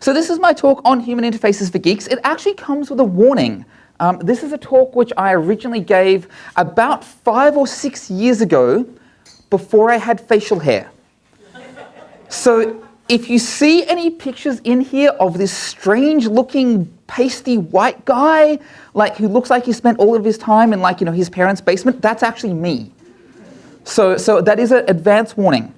So this is my talk on human interfaces for geeks. It actually comes with a warning. Um, this is a talk which I originally gave about five or six years ago before I had facial hair. So if you see any pictures in here of this strange looking pasty white guy, like who looks like he spent all of his time in like, you know, his parents' basement, that's actually me. So, so that is an advance warning.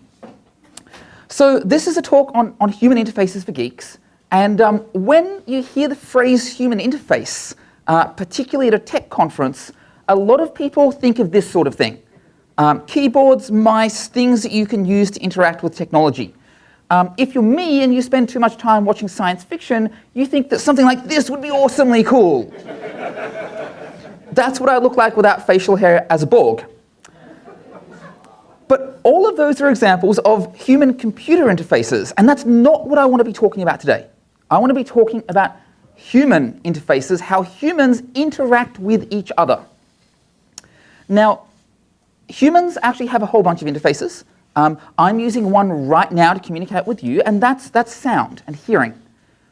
So this is a talk on, on human interfaces for geeks. And um, when you hear the phrase human interface, uh, particularly at a tech conference, a lot of people think of this sort of thing. Um, keyboards, mice, things that you can use to interact with technology. Um, if you're me and you spend too much time watching science fiction, you think that something like this would be awesomely cool. That's what I look like without facial hair as a Borg. But all of those are examples of human-computer interfaces, and that's not what I want to be talking about today. I want to be talking about human interfaces, how humans interact with each other. Now, humans actually have a whole bunch of interfaces. Um, I'm using one right now to communicate with you, and that's, that's sound and hearing.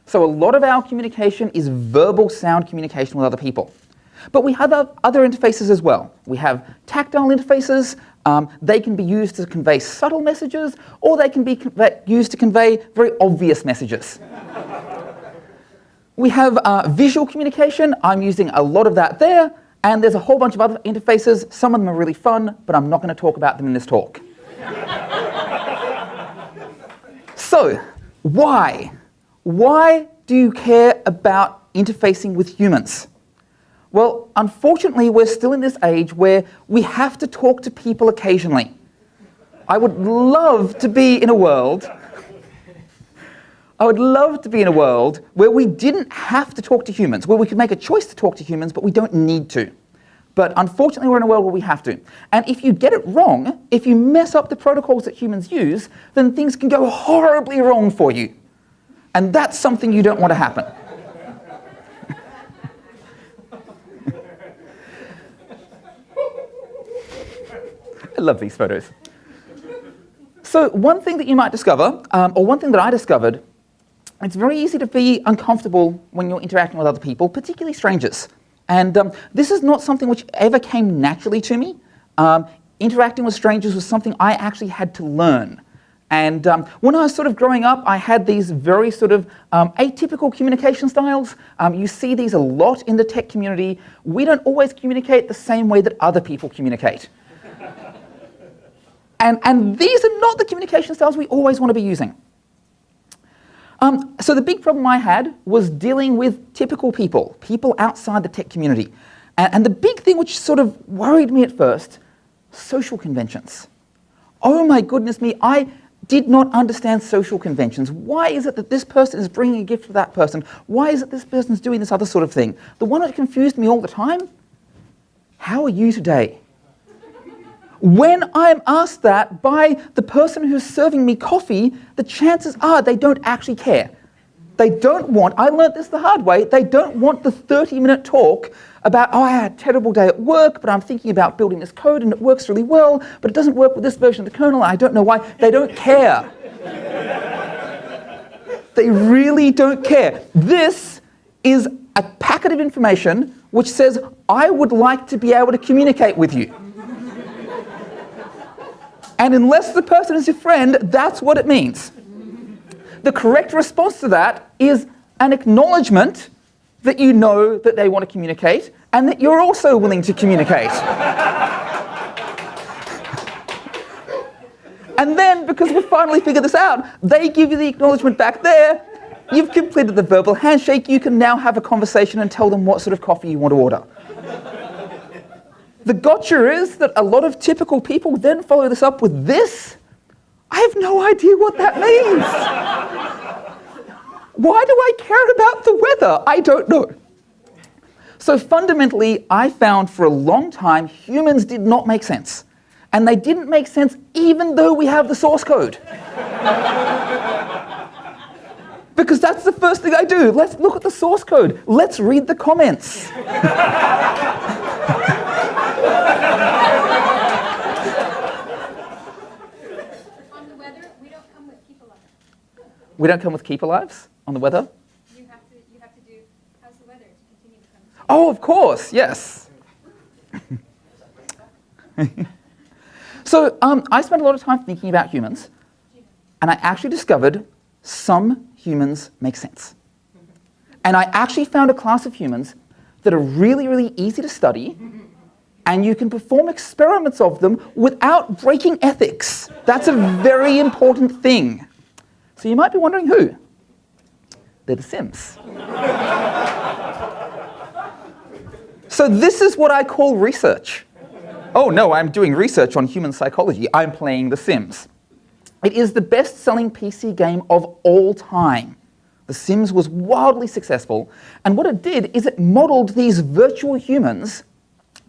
So a lot of our communication is verbal sound communication with other people. But we have other interfaces as well. We have tactile interfaces. Um, they can be used to convey subtle messages, or they can be used to convey very obvious messages. We have uh, visual communication. I'm using a lot of that there. And there's a whole bunch of other interfaces. Some of them are really fun, but I'm not going to talk about them in this talk. so, why? Why do you care about interfacing with humans? Well, unfortunately, we're still in this age where we have to talk to people occasionally. I would love to be in a world I would love to be in a world where we didn't have to talk to humans, where we could make a choice to talk to humans, but we don't need to. But unfortunately, we're in a world where we have to. And if you get it wrong, if you mess up the protocols that humans use, then things can go horribly wrong for you. And that's something you don't want to happen. I love these photos. So one thing that you might discover, um, or one thing that I discovered, it's very easy to be uncomfortable when you're interacting with other people, particularly strangers. And um, this is not something which ever came naturally to me. Um, interacting with strangers was something I actually had to learn. And um, when I was sort of growing up, I had these very sort of um, atypical communication styles. Um, you see these a lot in the tech community. We don't always communicate the same way that other people communicate. and, and these are not the communication styles we always want to be using. Um, so the big problem I had was dealing with typical people, people outside the tech community. And, and the big thing which sort of worried me at first, social conventions. Oh my goodness me, I did not understand social conventions. Why is it that this person is bringing a gift to that person? Why is it this person is doing this other sort of thing? The one that confused me all the time, how are you today? When I'm asked that by the person who's serving me coffee, the chances are they don't actually care. They don't want, I learned this the hard way, they don't want the 30 minute talk about, oh, I had a terrible day at work, but I'm thinking about building this code and it works really well, but it doesn't work with this version of the kernel, I don't know why. They don't care. they really don't care. This is a packet of information which says, I would like to be able to communicate with you. And unless the person is your friend, that's what it means. The correct response to that is an acknowledgement that you know that they want to communicate and that you're also willing to communicate. and then, because we've finally figured this out, they give you the acknowledgement back there. You've completed the verbal handshake. You can now have a conversation and tell them what sort of coffee you want to order. The gotcha is that a lot of typical people then follow this up with this. I have no idea what that means. Why do I care about the weather? I don't know. So fundamentally, I found for a long time humans did not make sense. And they didn't make sense even though we have the source code. because that's the first thing I do. Let's look at the source code. Let's read the comments. On the weather, we don't come with keep alive. We don't come with keep alives? on the weather? You have to, you have to do, how's the weather to continue the conversation? Oh, of course, yes. so um, I spent a lot of time thinking about humans, and I actually discovered some humans make sense. And I actually found a class of humans that are really, really easy to study, and you can perform experiments of them without breaking ethics. That's a very important thing. So you might be wondering who? They're the Sims. so this is what I call research. Oh no, I'm doing research on human psychology. I'm playing The Sims. It is the best-selling PC game of all time. The Sims was wildly successful, and what it did is it modeled these virtual humans,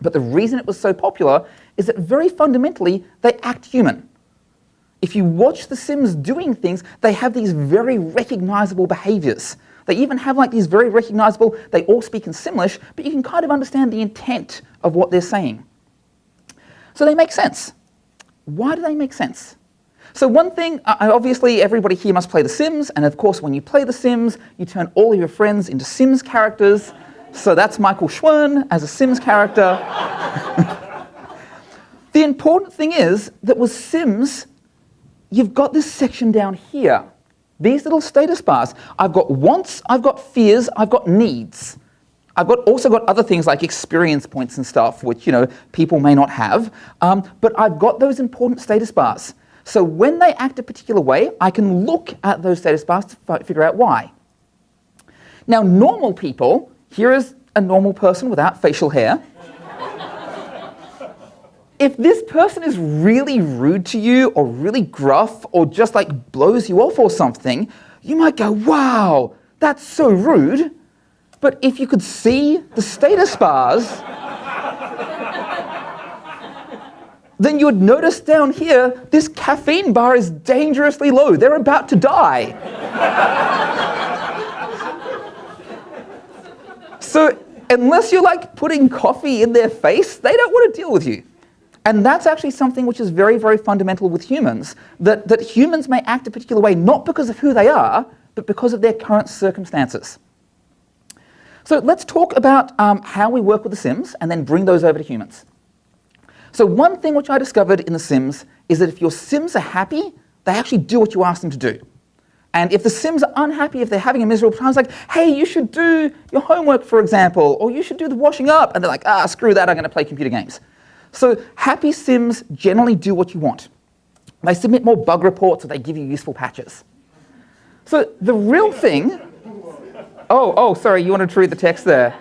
but the reason it was so popular is that very fundamentally, they act human. If you watch The Sims doing things, they have these very recognizable behaviors. They even have like these very recognizable, they all speak in Simlish, but you can kind of understand the intent of what they're saying. So they make sense. Why do they make sense? So one thing, uh, obviously everybody here must play The Sims, and of course when you play The Sims, you turn all of your friends into Sims characters. So that's Michael Schwern as a Sims character. the important thing is that with Sims, you've got this section down here. These little status bars. I've got wants, I've got fears, I've got needs. I've got also got other things like experience points and stuff, which you know people may not have. Um, but I've got those important status bars. So when they act a particular way, I can look at those status bars to figure out why. Now, normal people, here is a normal person without facial hair. if this person is really rude to you or really gruff or just like blows you off or something, you might go, wow, that's so rude. But if you could see the status bars, then you would notice down here, this caffeine bar is dangerously low. They're about to die. So unless you're like putting coffee in their face, they don't want to deal with you. And that's actually something which is very, very fundamental with humans, that, that humans may act a particular way not because of who they are, but because of their current circumstances. So let's talk about um, how we work with the Sims and then bring those over to humans. So one thing which I discovered in the Sims is that if your Sims are happy, they actually do what you ask them to do. And if the Sims are unhappy, if they're having a miserable time, it's like, hey, you should do your homework, for example, or you should do the washing up. And they're like, ah, screw that, I'm going to play computer games. So happy Sims generally do what you want. They submit more bug reports or they give you useful patches. So the real thing, oh, oh, sorry, you wanted to read the text there.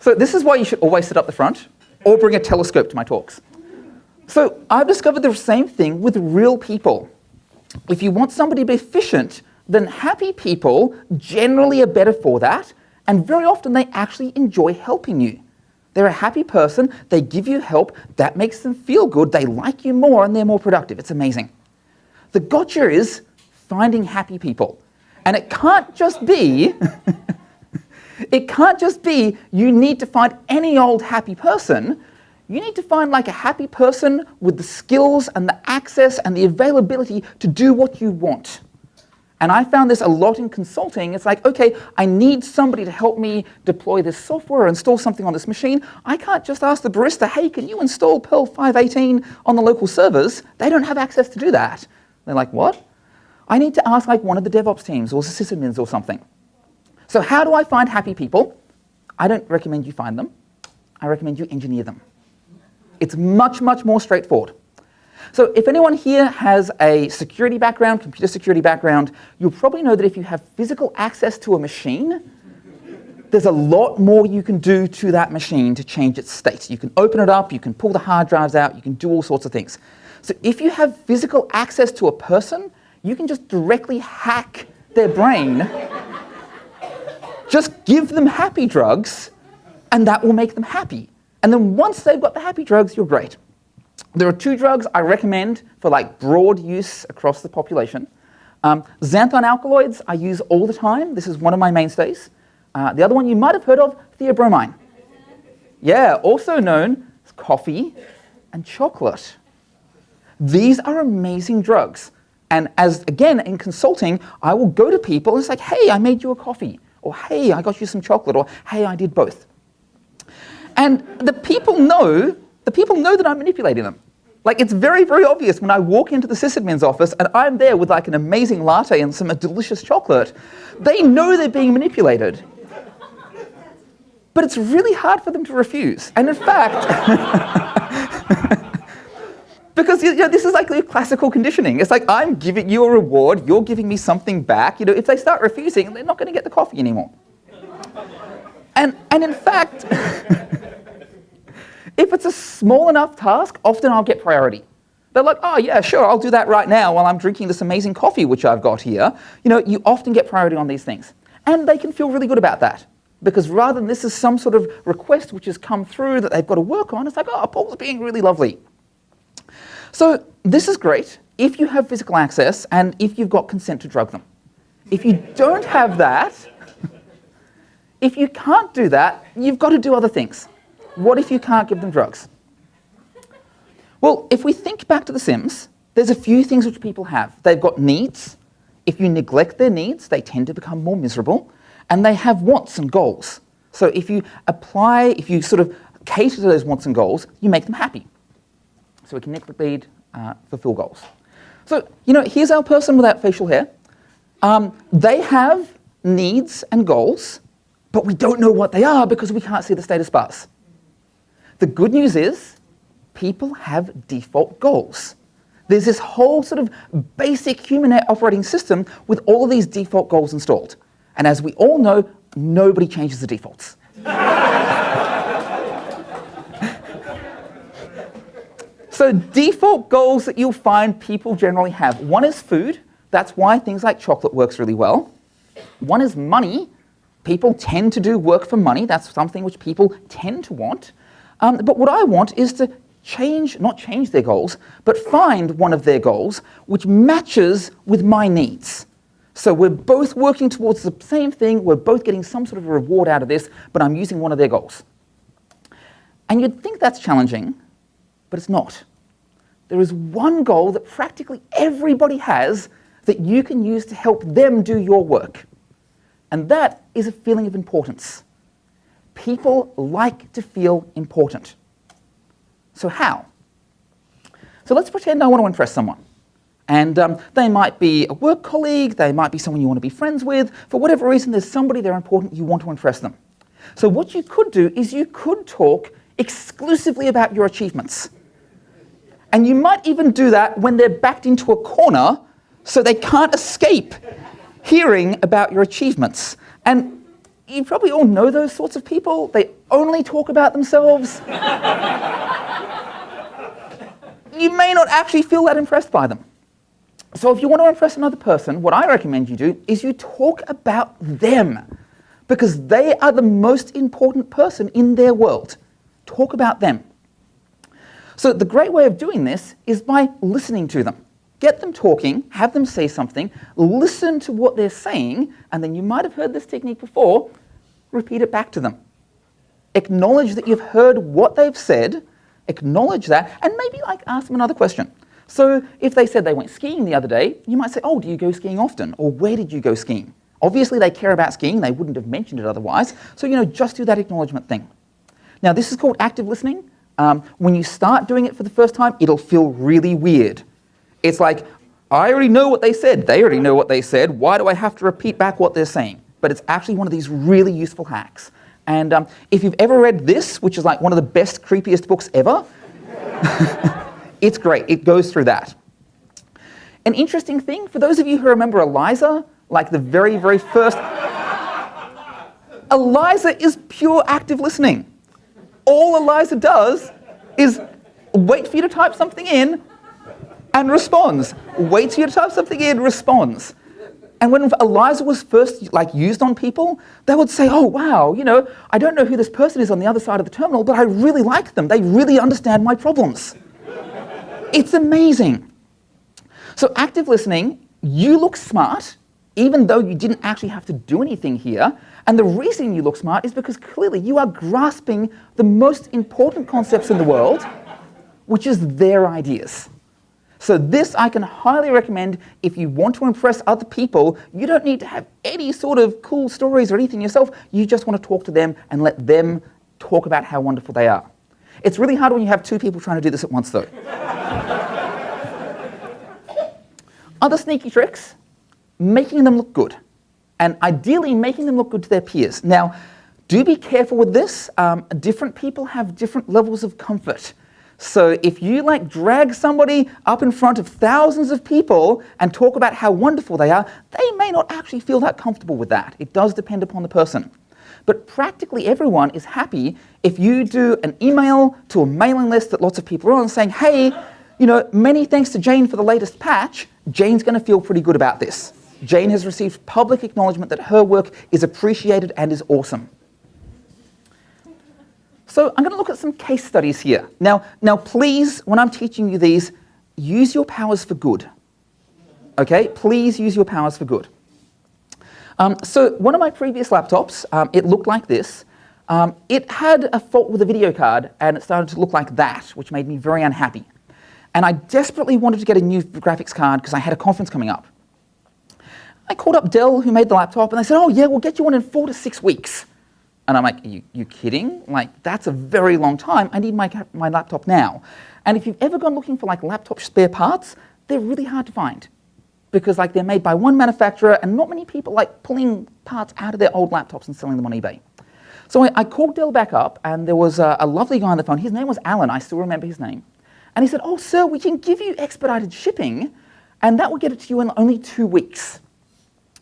So this is why you should always sit up the front or bring a telescope to my talks. So I've discovered the same thing with real people. If you want somebody to be efficient, then happy people generally are better for that, and very often they actually enjoy helping you. They're a happy person, they give you help, that makes them feel good, they like you more, and they're more productive. It's amazing. The gotcha is finding happy people. And it can't just be, it can't just be you need to find any old happy person, you need to find like a happy person with the skills and the access and the availability to do what you want. And I found this a lot in consulting. It's like, okay, I need somebody to help me deploy this software or install something on this machine. I can't just ask the barista, hey, can you install Perl 518 on the local servers? They don't have access to do that. They're like, what? I need to ask like one of the DevOps teams or the sysadmins or something. So how do I find happy people? I don't recommend you find them. I recommend you engineer them. It's much, much more straightforward. So if anyone here has a security background, computer security background, you'll probably know that if you have physical access to a machine, there's a lot more you can do to that machine to change its state. You can open it up, you can pull the hard drives out, you can do all sorts of things. So if you have physical access to a person, you can just directly hack their brain. Just give them happy drugs, and that will make them happy. And then once they've got the happy drugs, you're great. There are two drugs I recommend for like broad use across the population. Um, xanthine alkaloids I use all the time. This is one of my mainstays. Uh, the other one you might have heard of, theobromine. Yeah, also known as coffee and chocolate. These are amazing drugs. And as, again, in consulting, I will go to people and it's like, hey, I made you a coffee. Or hey, I got you some chocolate. Or hey, I did both. And the people know, the people know that I'm manipulating them. Like it's very, very obvious when I walk into the sysadmin's office and I'm there with like an amazing latte and some delicious chocolate. They know they're being manipulated. But it's really hard for them to refuse. And in fact, because you know, this is like classical conditioning. It's like I'm giving you a reward, you're giving me something back. You know, if they start refusing, they're not going to get the coffee anymore. And, and in fact, if it's a small enough task, often I'll get priority. They're like, oh yeah, sure, I'll do that right now while I'm drinking this amazing coffee which I've got here. You know, you often get priority on these things. And they can feel really good about that. Because rather than this is some sort of request which has come through that they've got to work on, it's like, oh, Paul's being really lovely. So this is great if you have physical access and if you've got consent to drug them. If you don't have that, if you can't do that, you've got to do other things. What if you can't give them drugs? Well, if we think back to The Sims, there's a few things which people have. They've got needs. If you neglect their needs, they tend to become more miserable. And they have wants and goals. So if you apply, if you sort of cater to those wants and goals, you make them happy. So we can lead, uh, fulfill goals. So, you know, here's our person without facial hair. Um, they have needs and goals, but we don't know what they are because we can't see the status bars. The good news is people have default goals. There's this whole sort of basic human operating system with all of these default goals installed. And as we all know, nobody changes the defaults. so default goals that you'll find people generally have. One is food. That's why things like chocolate works really well. One is money. People tend to do work for money. That's something which people tend to want. Um, but what I want is to change, not change their goals, but find one of their goals which matches with my needs. So we're both working towards the same thing, we're both getting some sort of a reward out of this, but I'm using one of their goals. And you'd think that's challenging, but it's not. There is one goal that practically everybody has that you can use to help them do your work. And that is a feeling of importance. People like to feel important. So how? So let's pretend I want to impress someone. And um, they might be a work colleague, they might be someone you want to be friends with. For whatever reason, there's somebody they're important, you want to impress them. So what you could do is you could talk exclusively about your achievements. And you might even do that when they're backed into a corner so they can't escape hearing about your achievements. And you probably all know those sorts of people. They only talk about themselves. you may not actually feel that impressed by them. So if you want to impress another person, what I recommend you do is you talk about them because they are the most important person in their world. Talk about them. So the great way of doing this is by listening to them. Get them talking, have them say something, listen to what they're saying, and then you might have heard this technique before, repeat it back to them. Acknowledge that you've heard what they've said, acknowledge that, and maybe like ask them another question. So if they said they went skiing the other day, you might say, oh, do you go skiing often? Or where did you go skiing? Obviously they care about skiing, they wouldn't have mentioned it otherwise, so you know, just do that acknowledgement thing. Now this is called active listening. Um, when you start doing it for the first time, it'll feel really weird. It's like, I already know what they said, they already know what they said, why do I have to repeat back what they're saying? but it's actually one of these really useful hacks. And um, if you've ever read this, which is like one of the best, creepiest books ever, it's great. It goes through that. An interesting thing, for those of you who remember Eliza, like the very, very first, Eliza is pure active listening. All Eliza does is wait for you to type something in and responds. Waits for you to type something in, responds. And when Eliza was first like used on people, they would say, oh wow, you know, I don't know who this person is on the other side of the terminal, but I really like them. They really understand my problems. it's amazing. So active listening, you look smart even though you didn't actually have to do anything here. And the reason you look smart is because clearly you are grasping the most important concepts in the world, which is their ideas. So this I can highly recommend if you want to impress other people. You don't need to have any sort of cool stories or anything yourself. You just want to talk to them and let them talk about how wonderful they are. It's really hard when you have two people trying to do this at once though. Other sneaky tricks, making them look good. And ideally making them look good to their peers. Now, do be careful with this. Um, different people have different levels of comfort. So if you like drag somebody up in front of thousands of people and talk about how wonderful they are, they may not actually feel that comfortable with that. It does depend upon the person. But practically everyone is happy if you do an email to a mailing list that lots of people are on saying, hey, you know, many thanks to Jane for the latest patch, Jane's going to feel pretty good about this. Jane has received public acknowledgement that her work is appreciated and is awesome. So I'm going to look at some case studies here. Now, now please, when I'm teaching you these, use your powers for good. Okay, please use your powers for good. Um, so one of my previous laptops, um, it looked like this. Um, it had a fault with the video card and it started to look like that, which made me very unhappy. And I desperately wanted to get a new graphics card because I had a conference coming up. I called up Dell, who made the laptop, and they said, oh yeah, we'll get you one in four to six weeks. And I'm like, you, you kidding? Like, that's a very long time. I need my, my laptop now. And if you've ever gone looking for like laptop spare parts, they're really hard to find because like they're made by one manufacturer and not many people like pulling parts out of their old laptops and selling them on eBay. So I, I called Dell back up and there was a, a lovely guy on the phone. His name was Alan. I still remember his name. And he said, oh, sir, we can give you expedited shipping and that will get it to you in only two weeks.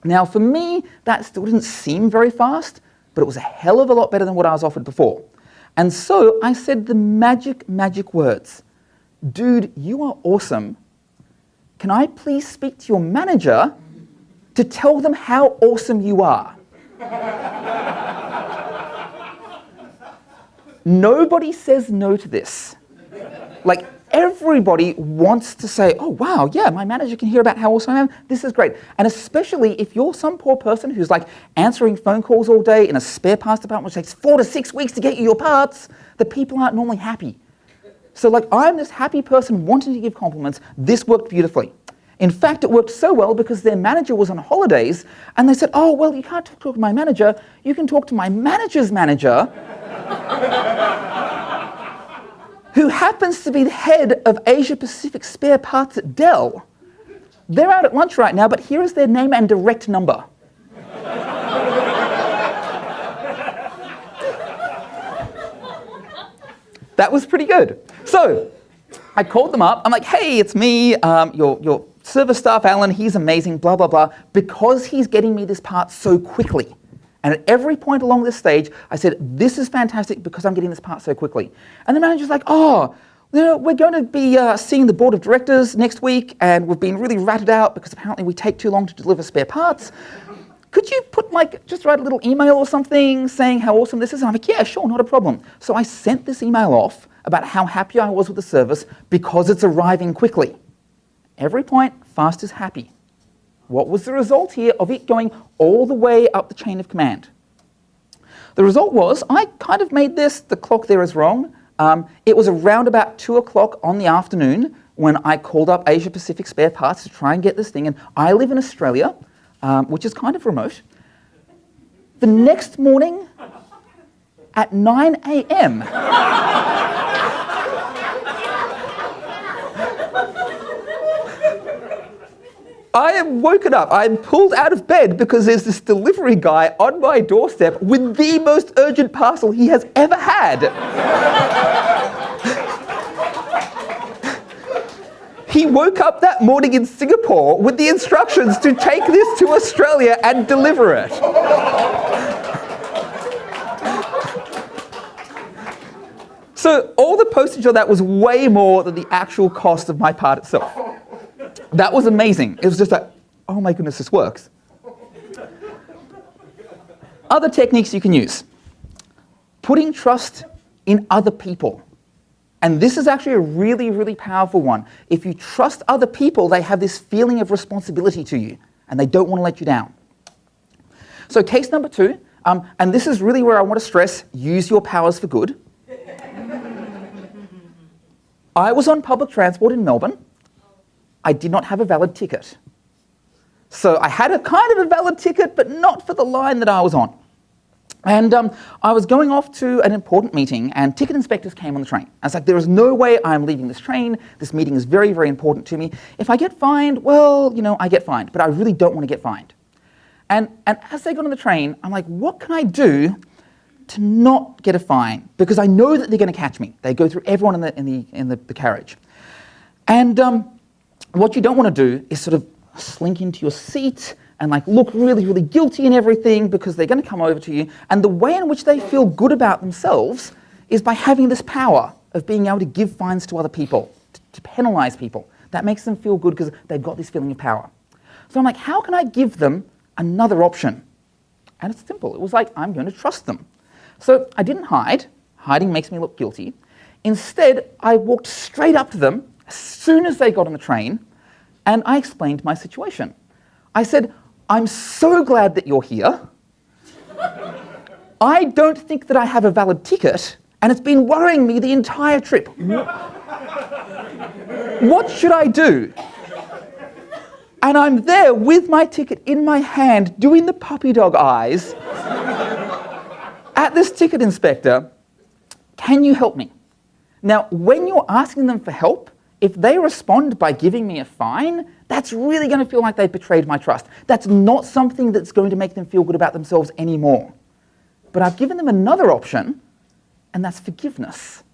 Now, for me, that still didn't seem very fast, but it was a hell of a lot better than what I was offered before. And so I said the magic, magic words. Dude, you are awesome. Can I please speak to your manager to tell them how awesome you are? Nobody says no to this. Like, everybody wants to say, oh wow, yeah, my manager can hear about how awesome I am. This is great. And especially if you're some poor person who's like answering phone calls all day in a spare parts department which takes four to six weeks to get you your parts, the people aren't normally happy. So like I'm this happy person wanting to give compliments. This worked beautifully. In fact, it worked so well because their manager was on holidays and they said, oh, well, you can't talk to my manager. You can talk to my manager's manager who happens to be the head of Asia Pacific spare parts at Dell. They're out at lunch right now, but here is their name and direct number. that was pretty good. So I called them up. I'm like, hey, it's me, um, your, your service staff, Alan. He's amazing, blah, blah, blah. Because he's getting me this part so quickly. And at every point along this stage, I said, this is fantastic because I'm getting this part so quickly. And the manager's like, oh, you know, we're going to be uh, seeing the board of directors next week and we've been really ratted out because apparently we take too long to deliver spare parts. Could you put like, just write a little email or something saying how awesome this is? And I'm like, yeah, sure, not a problem. So I sent this email off about how happy I was with the service because it's arriving quickly. Every point, fast is happy. What was the result here of it going all the way up the chain of command? The result was, I kind of made this, the clock there is wrong. Um, it was around about 2 o'clock on the afternoon when I called up Asia Pacific Spare Parts to try and get this thing. And I live in Australia, um, which is kind of remote. The next morning at 9 a.m., I am woken up, I am pulled out of bed because there's this delivery guy on my doorstep with the most urgent parcel he has ever had. he woke up that morning in Singapore with the instructions to take this to Australia and deliver it. So all the postage on that was way more than the actual cost of my part itself. That was amazing. It was just like, oh my goodness, this works. Other techniques you can use. Putting trust in other people. And this is actually a really, really powerful one. If you trust other people, they have this feeling of responsibility to you, and they don't want to let you down. So case number two, um, and this is really where I want to stress, use your powers for good. I was on public transport in Melbourne. I did not have a valid ticket. So I had a kind of a valid ticket, but not for the line that I was on. And um, I was going off to an important meeting, and ticket inspectors came on the train. I was like, there is no way I'm leaving this train. This meeting is very, very important to me. If I get fined, well, you know, I get fined, but I really don't want to get fined. And, and as they got on the train, I'm like, what can I do to not get a fine? Because I know that they're going to catch me. They go through everyone in the, in the, in the, the carriage. And um, what you don't want to do is sort of slink into your seat and like look really, really guilty and everything because they're going to come over to you. And the way in which they feel good about themselves is by having this power of being able to give fines to other people, to, to penalize people. That makes them feel good because they've got this feeling of power. So I'm like, how can I give them another option? And it's simple. It was like, I'm going to trust them. So I didn't hide. Hiding makes me look guilty. Instead, I walked straight up to them as soon as they got on the train and I explained my situation. I said, I'm so glad that you're here. I don't think that I have a valid ticket, and it's been worrying me the entire trip. What should I do? And I'm there with my ticket in my hand, doing the puppy dog eyes at this ticket inspector. Can you help me? Now, when you're asking them for help, if they respond by giving me a fine, that's really going to feel like they've betrayed my trust. That's not something that's going to make them feel good about themselves anymore. But I've given them another option, and that's forgiveness.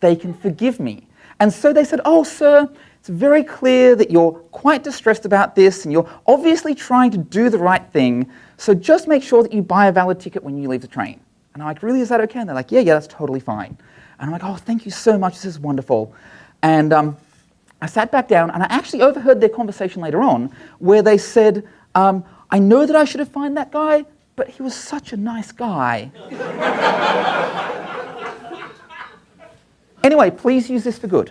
They can forgive me. And so they said, Oh, sir, it's very clear that you're quite distressed about this, and you're obviously trying to do the right thing, so just make sure that you buy a valid ticket when you leave the train. And I'm like, Really, is that okay? And they're like, Yeah, yeah, that's totally fine. And I'm like, Oh, thank you so much, this is wonderful. And um, I sat back down and I actually overheard their conversation later on where they said, um, I know that I should have fined that guy, but he was such a nice guy. anyway, please use this for good.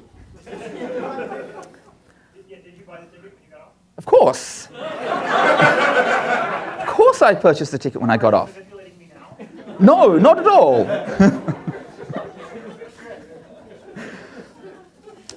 Of course. of course I purchased the ticket when I got off. No, not at all.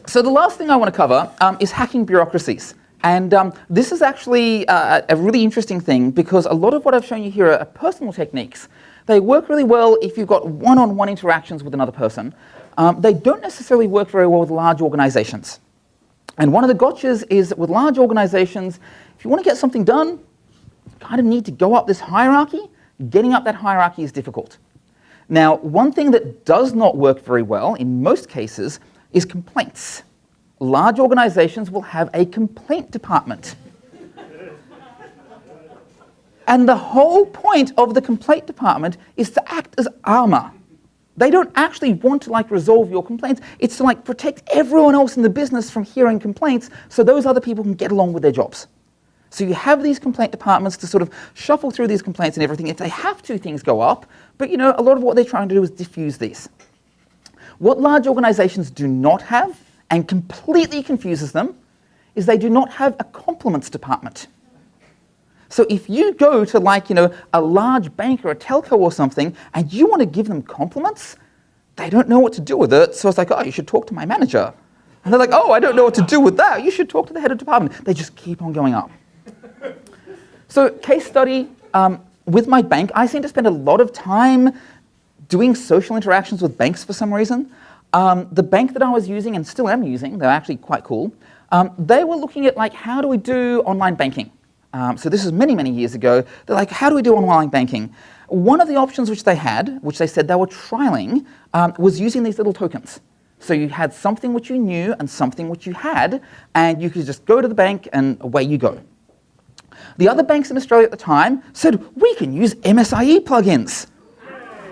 So the last thing I want to cover um, is hacking bureaucracies. And um, this is actually uh, a really interesting thing because a lot of what I've shown you here are personal techniques. They work really well if you've got one-on-one -on -one interactions with another person. Um, they don't necessarily work very well with large organizations. And one of the gotchas is that with large organizations, if you want to get something done, you kind of need to go up this hierarchy. Getting up that hierarchy is difficult. Now, one thing that does not work very well in most cases is complaints. Large organizations will have a complaint department. and the whole point of the complaint department is to act as armor. They don't actually want to like resolve your complaints. It's to like protect everyone else in the business from hearing complaints so those other people can get along with their jobs. So you have these complaint departments to sort of shuffle through these complaints and everything. If they have to, things go up. But you know, a lot of what they're trying to do is diffuse these. What large organizations do not have, and completely confuses them, is they do not have a compliments department. So if you go to like, you know, a large bank or a telco or something, and you want to give them compliments, they don't know what to do with it. So it's like, oh, you should talk to my manager. And they're like, oh, I don't know what to do with that. You should talk to the head of department. They just keep on going up. So case study, um, with my bank, I seem to spend a lot of time doing social interactions with banks for some reason. Um, the bank that I was using and still am using, they're actually quite cool, um, they were looking at like how do we do online banking. Um, so this is many, many years ago. They're like, how do we do online banking? One of the options which they had, which they said they were trialing, um, was using these little tokens. So you had something which you knew and something which you had, and you could just go to the bank and away you go. The other banks in Australia at the time said, we can use MSIE plugins.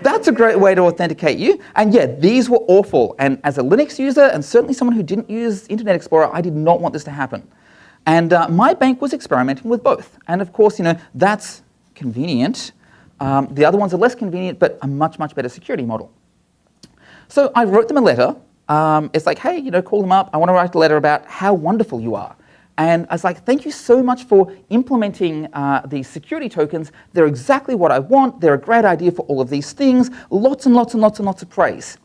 That's a great way to authenticate you. And yeah, these were awful. And as a Linux user, and certainly someone who didn't use Internet Explorer, I did not want this to happen. And uh, my bank was experimenting with both. And of course, you know, that's convenient. Um, the other ones are less convenient, but a much, much better security model. So I wrote them a letter. Um, it's like, hey, you know, call them up. I want to write a letter about how wonderful you are. And I was like, thank you so much for implementing uh, these security tokens. They're exactly what I want. They're a great idea for all of these things. Lots and lots and lots and lots of praise.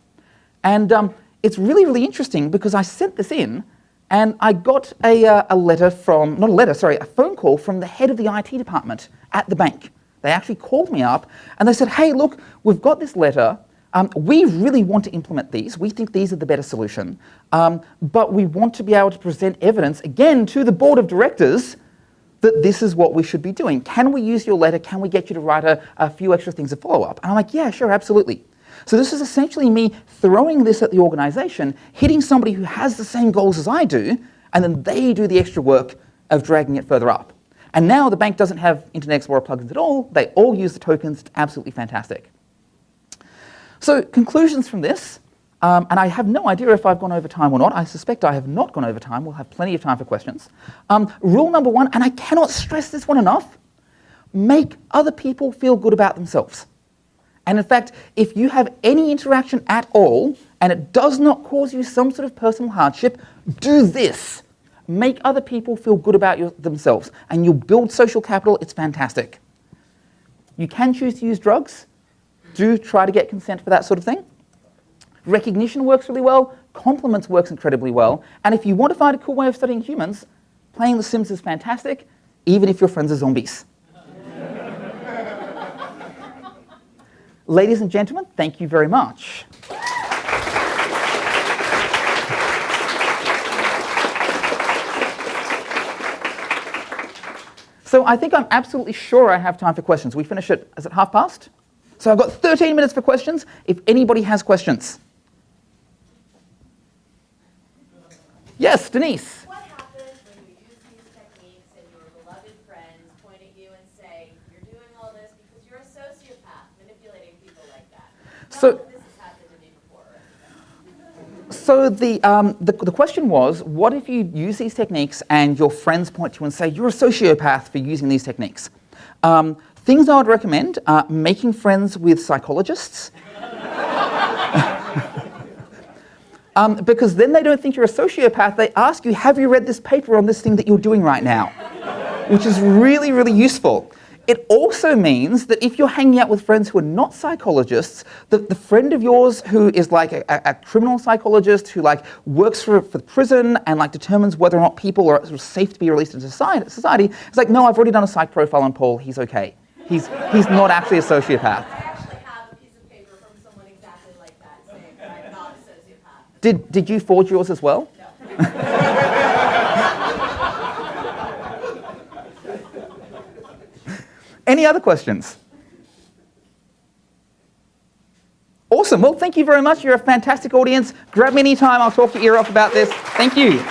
And um, it's really, really interesting because I sent this in and I got a, uh, a letter from, not a letter, sorry, a phone call from the head of the IT department at the bank. They actually called me up and they said, hey, look, we've got this letter. Um, we really want to implement these. We think these are the better solution. Um, but we want to be able to present evidence, again, to the board of directors that this is what we should be doing. Can we use your letter? Can we get you to write a, a few extra things to follow up? And I'm like, yeah, sure, absolutely. So this is essentially me throwing this at the organization, hitting somebody who has the same goals as I do, and then they do the extra work of dragging it further up. And now the bank doesn't have Internet Explorer plugins at all. They all use the tokens. It's absolutely fantastic. So conclusions from this, um, and I have no idea if I've gone over time or not. I suspect I have not gone over time. We'll have plenty of time for questions. Um, rule number one, and I cannot stress this one enough, make other people feel good about themselves. And in fact, if you have any interaction at all, and it does not cause you some sort of personal hardship, do this. Make other people feel good about your, themselves, and you'll build social capital. It's fantastic. You can choose to use drugs do try to get consent for that sort of thing. Recognition works really well, compliments works incredibly well, and if you want to find a cool way of studying humans, playing The Sims is fantastic, even if your friends are zombies. Ladies and gentlemen, thank you very much. So I think I'm absolutely sure I have time for questions. We finish at, is it half past? So I've got 13 minutes for questions if anybody has questions. Yes, Denise. What happens when you use these techniques and your beloved friends point at you and say, you're doing all this because you're a sociopath manipulating people like that? Not So- that this has happened to me before. So the, um, the, the question was, what if you use these techniques and your friends point to you and say, you're a sociopath for using these techniques? Um, things I would recommend are making friends with psychologists. um, because then they don't think you're a sociopath. They ask you, have you read this paper on this thing that you're doing right now? Which is really, really useful. It also means that if you're hanging out with friends who are not psychologists, that the friend of yours who is like a, a criminal psychologist who like works for, for the prison and like determines whether or not people are safe to be released into society, society is like, no, I've already done a psych profile on Paul, he's okay. He's, he's not actually a sociopath. I actually have a piece of paper from someone exactly like that saying that I'm not a sociopath. Did, did you forge yours as well? Any other questions? Awesome. Well, thank you very much. You're a fantastic audience. Grab me anytime. I'll talk your ear off about this. Thank you.